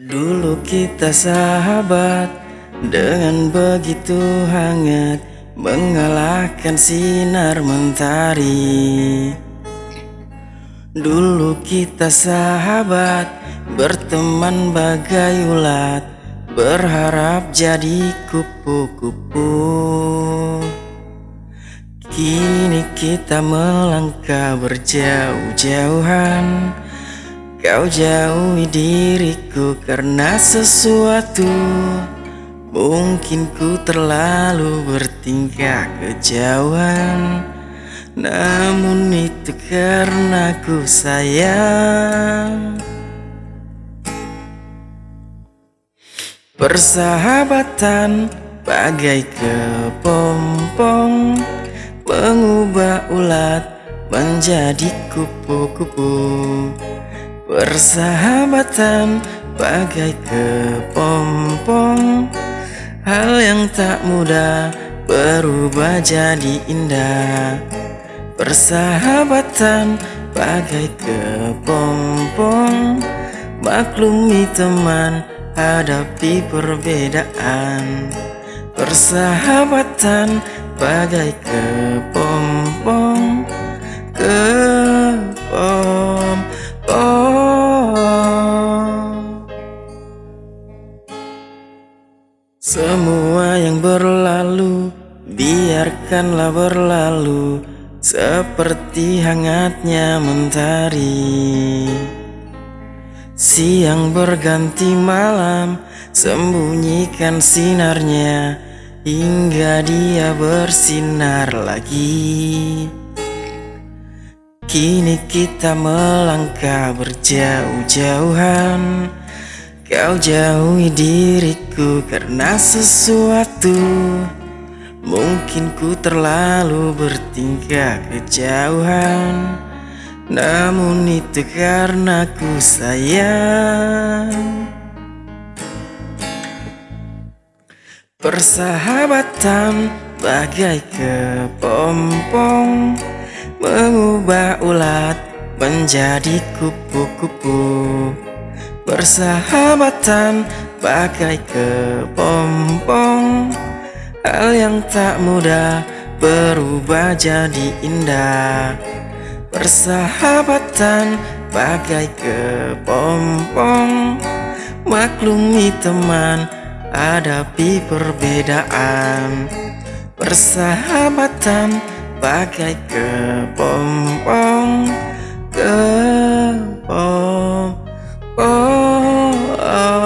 Dulu kita sahabat dengan begitu hangat Mengalahkan sinar mentari. Dulu kita sahabat Berteman bagai ulat Berharap jadi kupu-kupu. Kini kita melangkah berjauh-jauhan Kau jauhi diriku karena sesuatu. Mungkin ku terlalu bertingkah kejauhan. Namun itu karena ku sayang. Persahabatan bagai kepompong Mengubah ulat menjadi kupu-kupu Persahabatan bagai kepompong. Hal yang tak mudah berubah jadi indah. Persahabatan bagai kepompong. Maklumi teman hadapi perbedaan. Persahabatan bagai kepompong Semua yang berlalu biarkanlah berlalu Seperti hangatnya mentari. Siang berganti malam Sembunyikan sinarnya Hingga dia bersinar lagi. Kini kita melangkah berjauh-jauhan Kau jauhi diriku karena sesuatu. Mungkin ku terlalu bertingkah kejauhan. Namun itu karena ku sayang. Persahabatan bagai kepompong Mengubah ulat menjadi kupu-kupu Persahabatan bagai kepompong. Hal yang tak mudah berubah jadi indah. Persahabatan bagai kepompong. Maklumi teman hadapi perbedaan. Persahabatan bagai kepompong. Kepompong Oh.